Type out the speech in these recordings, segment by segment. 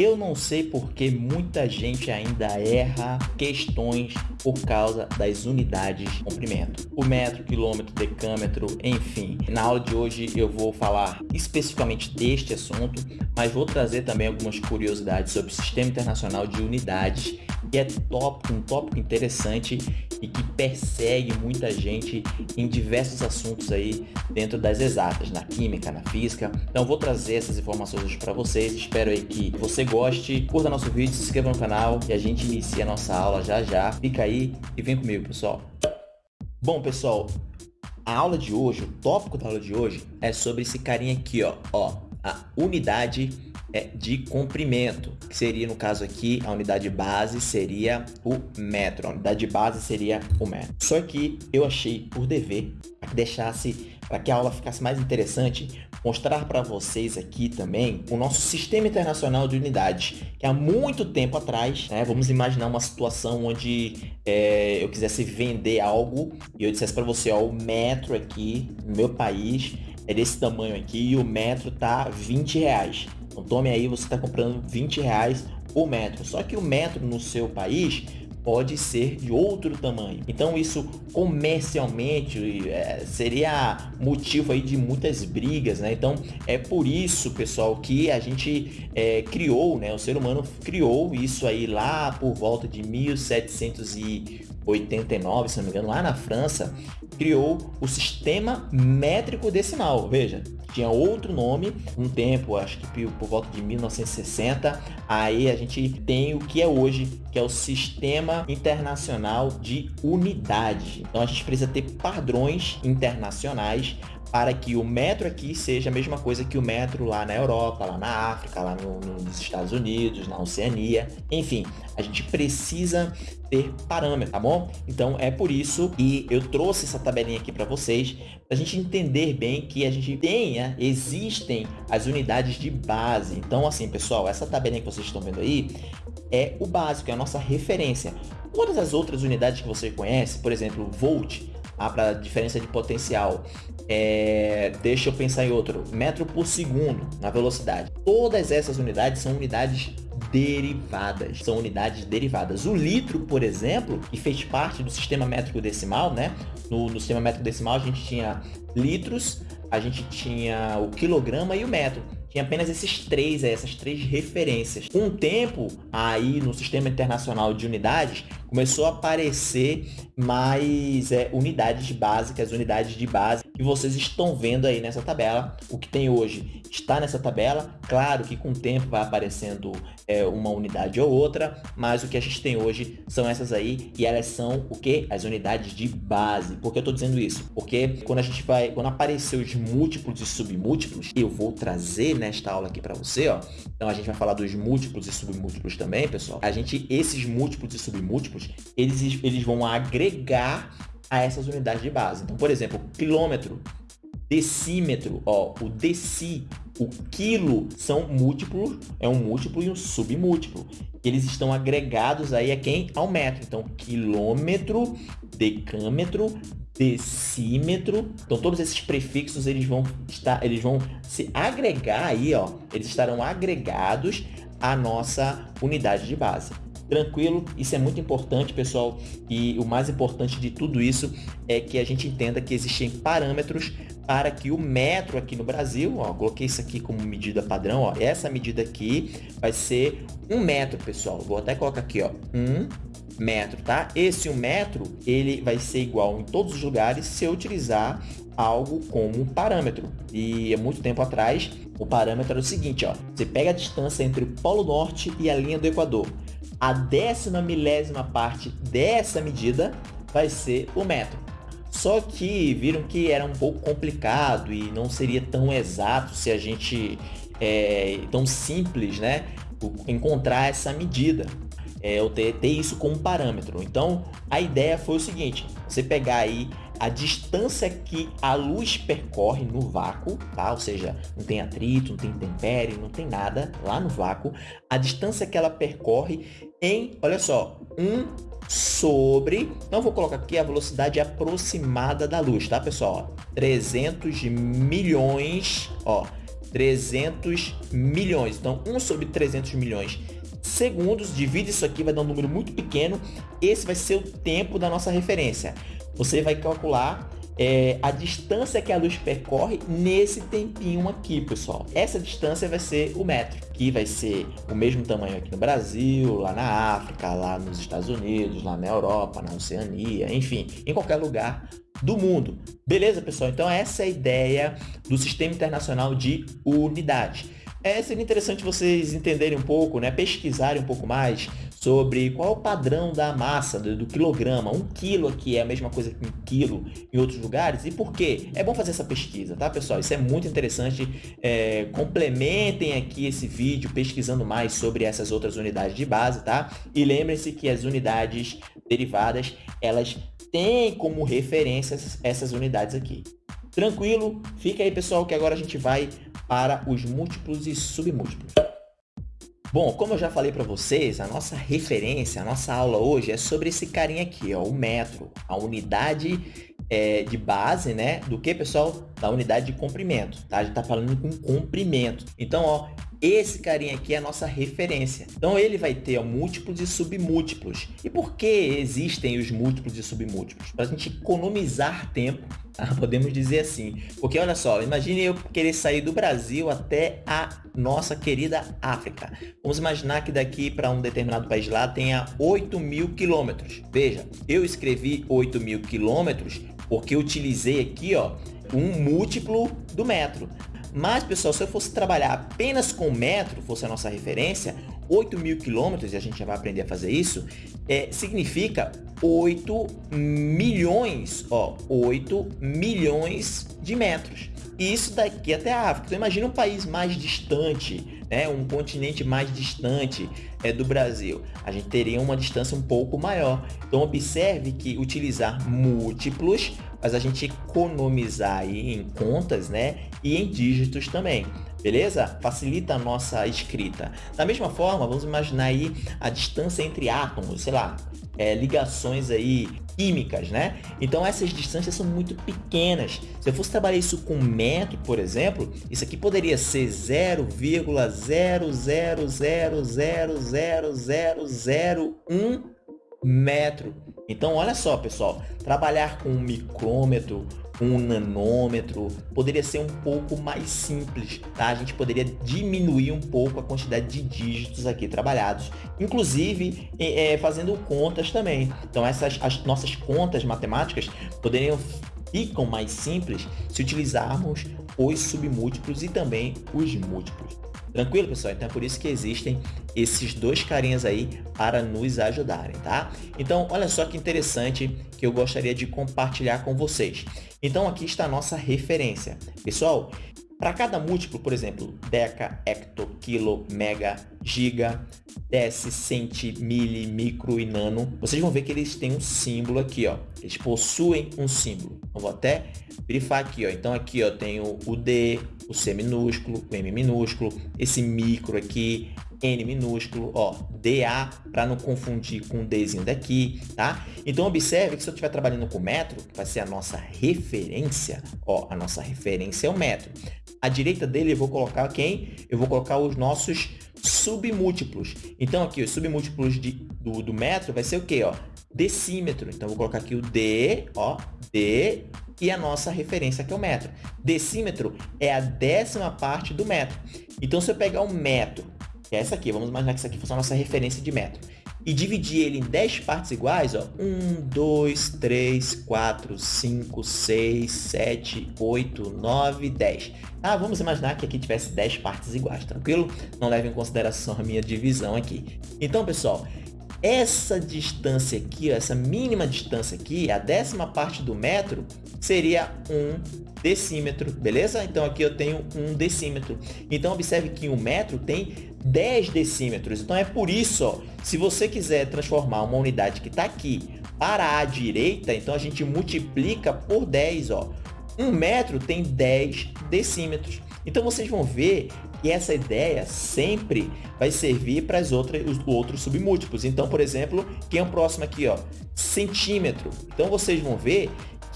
Eu não sei porque muita gente ainda erra questões por causa das unidades de comprimento. O metro, quilômetro, decâmetro, enfim. Na aula de hoje eu vou falar especificamente deste assunto, mas vou trazer também algumas curiosidades sobre o Sistema Internacional de Unidades, que é tópico, um tópico interessante e que persegue muita gente em diversos assuntos aí dentro das exatas, na química, na física. Então vou trazer essas informações hoje para vocês. Espero aí que você goste, curta nosso vídeo, se inscreva no canal e a gente inicia a nossa aula já já. Fica aí e vem comigo, pessoal. Bom, pessoal, a aula de hoje, o tópico da aula de hoje é sobre esse carinha aqui, ó, ó, a unidade é, de comprimento, que seria, no caso aqui, a unidade base seria o metro. A unidade base seria o metro. Só que eu achei por dever, que deixasse, para que a aula ficasse mais interessante, mostrar para vocês aqui também o nosso Sistema Internacional de Unidades, que há muito tempo atrás, né, vamos imaginar uma situação onde é, eu quisesse vender algo e eu dissesse para você, ó, o metro aqui no meu país é desse tamanho aqui e o metro tá 20 reais. Então tome aí, você está comprando 20 reais o metro. Só que o metro no seu país pode ser de outro tamanho. Então isso comercialmente é, seria motivo aí de muitas brigas, né? Então é por isso, pessoal, que a gente é, criou, né? O ser humano criou isso aí lá por volta de 1789, se não me engano, lá na França, criou o sistema métrico decimal. Veja, tinha outro nome, um tempo, acho que por volta de 1960, aí a gente tem o que é hoje, que é o Sistema Internacional de Unidades. Então a gente precisa ter padrões internacionais para que o metro aqui seja a mesma coisa que o metro lá na Europa, lá na África, lá no, nos Estados Unidos, na Oceania. Enfim, a gente precisa ter parâmetro, tá bom? Então é por isso que eu trouxe essa tabelinha aqui para vocês, para a gente entender bem que a gente tenha, existem as unidades de base. Então assim, pessoal, essa tabelinha que vocês estão vendo aí é o básico, é a nossa referência. Todas as outras unidades que você conhece, por exemplo, volt, ah, para diferença de potencial, é, deixa eu pensar em outro, metro por segundo na velocidade. Todas essas unidades são unidades derivadas, são unidades derivadas. O litro, por exemplo, que fez parte do sistema métrico decimal, né? No, no sistema métrico decimal a gente tinha litros, a gente tinha o quilograma e o metro tinha apenas esses três, essas três referências. Com o tempo, aí no sistema internacional de unidades, começou a aparecer mais é, unidades básicas, unidades de base, que vocês estão vendo aí nessa tabela. O que tem hoje está nessa tabela. Claro que com o tempo vai aparecendo é, uma unidade ou outra, mas o que a gente tem hoje são essas aí, e elas são o que? As unidades de base. Por que eu estou dizendo isso? Porque quando a gente vai, quando aparecer os múltiplos e submúltiplos, eu vou trazer nesta aula aqui para você, ó. Então a gente vai falar dos múltiplos e submúltiplos também, pessoal. A gente, esses múltiplos e submúltiplos, eles, eles vão agregar a essas unidades de base. Então, por exemplo, quilômetro, decímetro, ó, o deci, o quilo são múltiplos, é um múltiplo e um submúltiplo. Eles estão agregados aí a quem? Ao metro. Então, quilômetro, decâmetro, decímetro. Então, todos esses prefixos, eles vão, estar, eles vão se agregar aí, ó. Eles estarão agregados à nossa unidade de base tranquilo. Isso é muito importante, pessoal. E o mais importante de tudo isso é que a gente entenda que existem parâmetros para que o metro aqui no Brasil, ó, coloquei isso aqui como medida padrão, ó, essa medida aqui vai ser um metro, pessoal. Vou até colocar aqui, ó, um metro, tá? Esse um metro, ele vai ser igual em todos os lugares se eu utilizar algo como parâmetro. E há muito tempo atrás, o parâmetro era o seguinte, ó, você pega a distância entre o Polo Norte e a linha do Equador a décima milésima parte dessa medida vai ser o metro. Só que viram que era um pouco complicado e não seria tão exato se a gente, é, tão simples, né, encontrar essa medida, é, ou ter, ter isso como parâmetro. Então, a ideia foi o seguinte, você pegar aí a distância que a luz percorre no vácuo, tá? Ou seja, não tem atrito, não tem intempérie, não tem nada lá no vácuo. A distância que ela percorre em, olha só, 1 sobre, não vou colocar aqui a velocidade aproximada da luz, tá, pessoal? 300 milhões, ó, 300 milhões. Então, 1 sobre 300 milhões segundos, divide isso aqui, vai dar um número muito pequeno. Esse vai ser o tempo da nossa referência. Você vai calcular é, a distância que a luz percorre nesse tempinho aqui, pessoal. Essa distância vai ser o metro, que vai ser o mesmo tamanho aqui no Brasil, lá na África, lá nos Estados Unidos, lá na Europa, na Oceania, enfim, em qualquer lugar do mundo. Beleza, pessoal? Então essa é a ideia do Sistema Internacional de Unidade. É, seria interessante vocês entenderem um pouco, né, pesquisarem um pouco mais sobre qual é o padrão da massa, do, do, quilograma. Um quilo aqui é a mesma coisa que um quilo em outros lugares. E por quê? É bom fazer essa pesquisa, tá, pessoal? Isso é muito interessante. É, complementem aqui esse vídeo pesquisando mais sobre essas outras unidades de base, tá? E lembrem-se que as unidades derivadas, elas têm como referência essas unidades aqui. Tranquilo? Fica aí, pessoal, que agora a gente vai para os múltiplos e submúltiplos. Bom, como eu já falei para vocês, a nossa referência, a nossa aula hoje é sobre esse carinha aqui, ó, o metro, a unidade é, de base, né? Do que, pessoal? Da unidade de comprimento, tá? A gente tá falando com comprimento. Então, ó, esse carinha aqui é a nossa referência. Então, ele vai ter múltiplos e submúltiplos. E por que existem os múltiplos e submúltiplos? Para a gente economizar tempo, tá? podemos dizer assim. Porque, olha só, imagine eu querer sair do Brasil até a nossa querida África. Vamos imaginar que daqui para um determinado país lá tenha 8 mil quilômetros. Veja, eu escrevi 8 mil quilômetros porque utilizei aqui ó, um múltiplo do metro. Mas, pessoal, se eu fosse trabalhar apenas com metro, fosse a nossa referência, 8 mil quilômetros, e a gente já vai aprender a fazer isso, é, significa 8 milhões, ó, 8 milhões de metros. Isso daqui até a África. Então, imagina um país mais distante, né, um continente mais distante é, do Brasil. A gente teria uma distância um pouco maior. Então, observe que utilizar múltiplos mas a gente economizar aí em contas, né? E em dígitos também. Beleza? Facilita a nossa escrita. Da mesma forma, vamos imaginar aí a distância entre átomos, sei lá, é, ligações aí químicas, né? Então essas distâncias são muito pequenas. Se eu fosse trabalhar isso com metro, por exemplo, isso aqui poderia ser 0,000000001 metro. Então, olha só, pessoal, trabalhar com um micrômetro, um nanômetro, poderia ser um pouco mais simples, tá? A gente poderia diminuir um pouco a quantidade de dígitos aqui trabalhados, inclusive é, fazendo contas também. Então, essas as nossas contas matemáticas poderiam ficam mais simples se utilizarmos os submúltiplos e também os múltiplos. Tranquilo, pessoal? Então é por isso que existem esses dois carinhas aí para nos ajudarem, tá? Então, olha só que interessante que eu gostaria de compartilhar com vocês. Então, aqui está a nossa referência. Pessoal, para cada múltiplo, por exemplo, deca, hecto, quilo, mega, giga, deci, centi, mili, micro e nano, vocês vão ver que eles têm um símbolo aqui, ó. Eles possuem um símbolo. Eu vou até verifar aqui, ó. Então aqui, ó, tem o D, o C minúsculo, o M minúsculo, esse micro aqui, N minúsculo, ó, DA, para não confundir com o Dzinho daqui, tá? Então, observe que se eu estiver trabalhando com metro, que vai ser a nossa referência, ó, a nossa referência é o metro. À direita dele, eu vou colocar quem? Eu vou colocar os nossos submúltiplos. Então, aqui, os submúltiplos de, do, do metro vai ser o quê, ó? Decímetro. Então, vou colocar aqui o D, ó, D, e a nossa referência, que é o metro. Decímetro é a décima parte do metro. Então, se eu pegar um metro que é essa aqui. Vamos imaginar que essa aqui fosse a nossa referência de metro. E dividir ele em 10 partes iguais, ó. 1, 2, 3, 4, 5, 6, 7, 8, 9, 10. Ah, vamos imaginar que aqui tivesse 10 partes iguais, tranquilo? Não leve em consideração a minha divisão aqui. Então, pessoal, essa distância aqui, ó, essa mínima distância aqui, a décima parte do metro, seria um decímetro, beleza? Então, aqui eu tenho um decímetro. Então, observe que um metro tem 10 decímetros. Então, é por isso, ó, se você quiser transformar uma unidade que está aqui para a direita, então a gente multiplica por 10. Ó. Um metro tem 10 decímetros. Então, vocês vão ver que essa ideia sempre vai servir para as outras, os outros submúltiplos. Então, por exemplo, quem é o próximo aqui? Ó? Centímetro. Então, vocês vão ver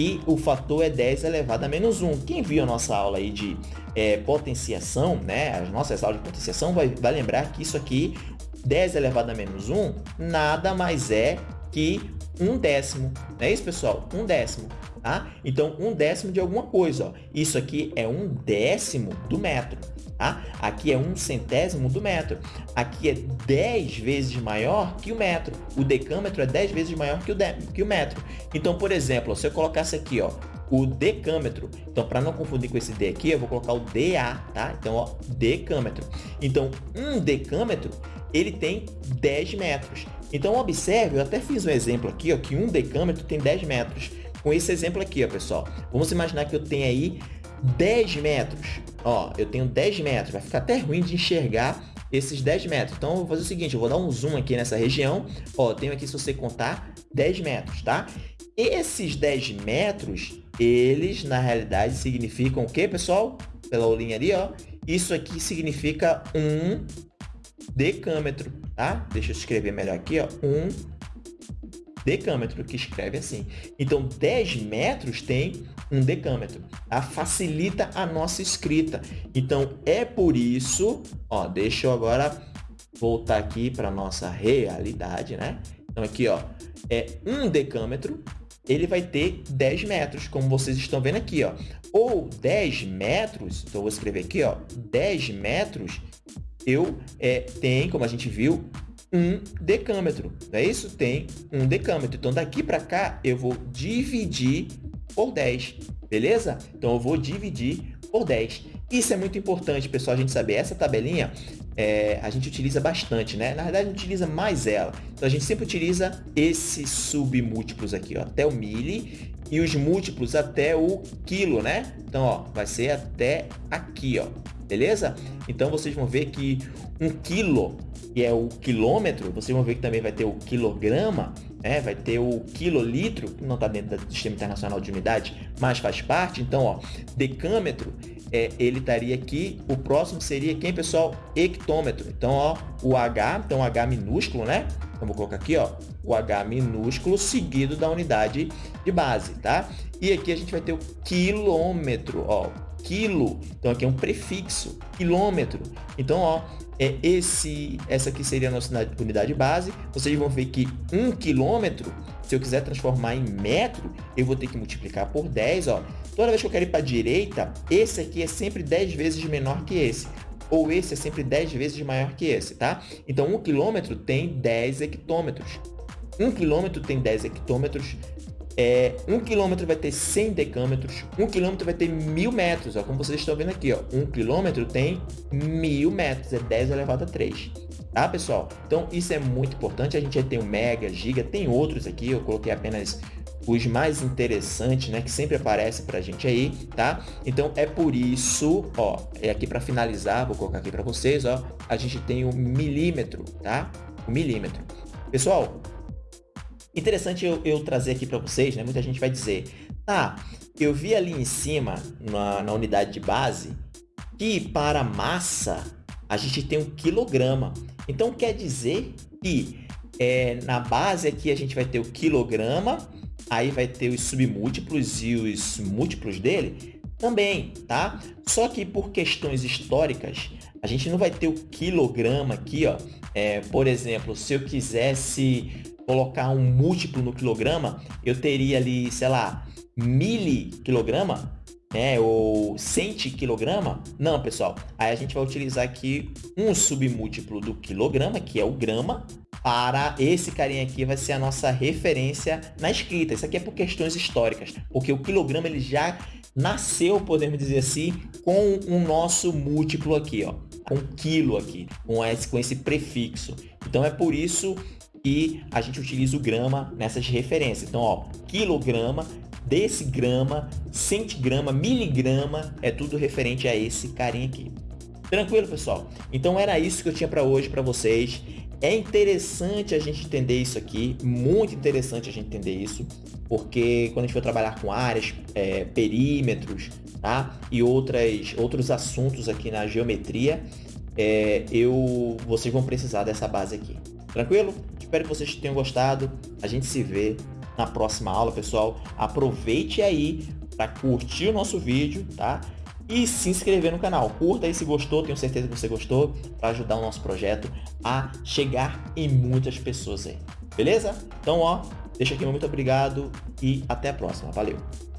que o fator é 10 elevado a menos 1. Quem viu a nossa aula aí de é, potenciação, né, as nossas aulas de potenciação, vai, vai lembrar que isso aqui, 10 elevado a menos 1, nada mais é que um décimo. Não é isso, pessoal? Um décimo. Tá? Então, um décimo de alguma coisa. Ó. Isso aqui é um décimo do metro. Tá? Aqui é um centésimo do metro. Aqui é 10 vezes maior que o metro. O decâmetro é 10 vezes maior que o, de, que o metro. Então, por exemplo, se eu colocasse aqui, ó, o decâmetro. Então, para não confundir com esse D aqui, eu vou colocar o DA, tá? Então, ó, decâmetro. Então, um decâmetro, ele tem 10 metros. Então, observe, eu até fiz um exemplo aqui, ó, que um decâmetro tem 10 metros. Com esse exemplo aqui, ó, pessoal. Vamos imaginar que eu tenho aí 10 metros. Ó, eu tenho 10 metros. Vai ficar até ruim de enxergar esses 10 metros. Então, eu vou fazer o seguinte, eu vou dar um zoom aqui nessa região. Ó, tenho aqui, se você contar, 10 metros, tá? Esses 10 metros, eles, na realidade, significam o quê, pessoal? Pela linha ali, ó. Isso aqui significa um decâmetro, tá? Deixa eu escrever melhor aqui, ó. Um decâmetro, que escreve assim. Então, 10 metros tem um decâmetro. Tá? Facilita a nossa escrita. Então, é por isso... Ó, deixa eu agora voltar aqui para nossa realidade, né? Então, aqui, ó, é um decâmetro, ele vai ter 10 metros, como vocês estão vendo aqui, ó. Ou 10 metros, então eu vou escrever aqui, ó, 10 metros, eu é, tem, como a gente viu, um decâmetro, não é isso? Tem um decâmetro. Então, daqui para cá, eu vou dividir por 10, beleza? Então, eu vou dividir por 10. Isso é muito importante, pessoal, a gente saber. Essa tabelinha, é, a gente utiliza bastante, né? Na verdade, a gente utiliza mais ela. Então, a gente sempre utiliza esses submúltiplos aqui, ó, até o mili e os múltiplos até o quilo, né? Então, ó, vai ser até aqui, ó, beleza? Então, vocês vão ver que um quilo que é o quilômetro, vocês vão ver que também vai ter o quilograma, né? vai ter o quilolitro, que não está dentro do Sistema Internacional de Unidade, mas faz parte. Então, ó, decâmetro, é, ele estaria aqui. O próximo seria quem, pessoal? Hectômetro. Então, ó, o H, então H minúsculo, né? Então, vou colocar aqui, ó, o H minúsculo seguido da unidade de base, tá? E aqui a gente vai ter o quilômetro, ó, quilo. Então, aqui é um prefixo, quilômetro. Então, ó, é esse, essa aqui seria a nossa unidade base. Vocês vão ver que um quilômetro, se eu quiser transformar em metro, eu vou ter que multiplicar por 10. Ó. Toda vez que eu quero ir para a direita, esse aqui é sempre 10 vezes menor que esse. Ou esse é sempre 10 vezes maior que esse, tá? Então, um quilômetro tem 10 hectômetros. Um quilômetro tem 10 hectômetros, é, um quilômetro vai ter 100 decâmetros, um quilômetro vai ter mil metros, ó, como vocês estão vendo aqui, ó, um quilômetro tem mil metros, é 10 elevado a 3, tá, pessoal? Então, isso é muito importante, a gente já tem o mega, giga, tem outros aqui, eu coloquei apenas os mais interessantes, né, que sempre aparecem para a gente aí, tá? Então, é por isso, ó, é aqui para finalizar, vou colocar aqui para vocês, ó, a gente tem o milímetro, tá? O milímetro. Pessoal, Interessante eu, eu trazer aqui para vocês, né? Muita gente vai dizer, tá, eu vi ali em cima, na, na unidade de base, que para massa a gente tem um quilograma. Então, quer dizer que é, na base aqui a gente vai ter o quilograma, aí vai ter os submúltiplos e os múltiplos dele também, tá? Só que por questões históricas, a gente não vai ter o quilograma aqui, ó. É, por exemplo, se eu quisesse colocar um múltiplo no quilograma, eu teria ali, sei lá, miliquilograma, né, ou quilograma. Não, pessoal. Aí a gente vai utilizar aqui um submúltiplo do quilograma, que é o grama, para esse carinha aqui vai ser a nossa referência na escrita. Isso aqui é por questões históricas, porque o quilograma ele já nasceu, podemos dizer assim, com o nosso múltiplo aqui, ó, com quilo aqui, com esse, com esse prefixo. Então é por isso e a gente utiliza o grama nessas referências. Então, ó, quilograma, decigrama, centigrama, miligrama, é tudo referente a esse carinha aqui. Tranquilo, pessoal? Então era isso que eu tinha para hoje para vocês. É interessante a gente entender isso aqui, muito interessante a gente entender isso, porque quando a gente for trabalhar com áreas, é, perímetros, tá? E outras, outros assuntos aqui na geometria, é, eu, vocês vão precisar dessa base aqui. Tranquilo? Espero que vocês tenham gostado. A gente se vê na próxima aula, pessoal. Aproveite aí para curtir o nosso vídeo, tá? E se inscrever no canal. Curta aí se gostou, tenho certeza que você gostou, para ajudar o nosso projeto a chegar em muitas pessoas aí. Beleza? Então, ó, deixa aqui meu muito obrigado e até a próxima. Valeu!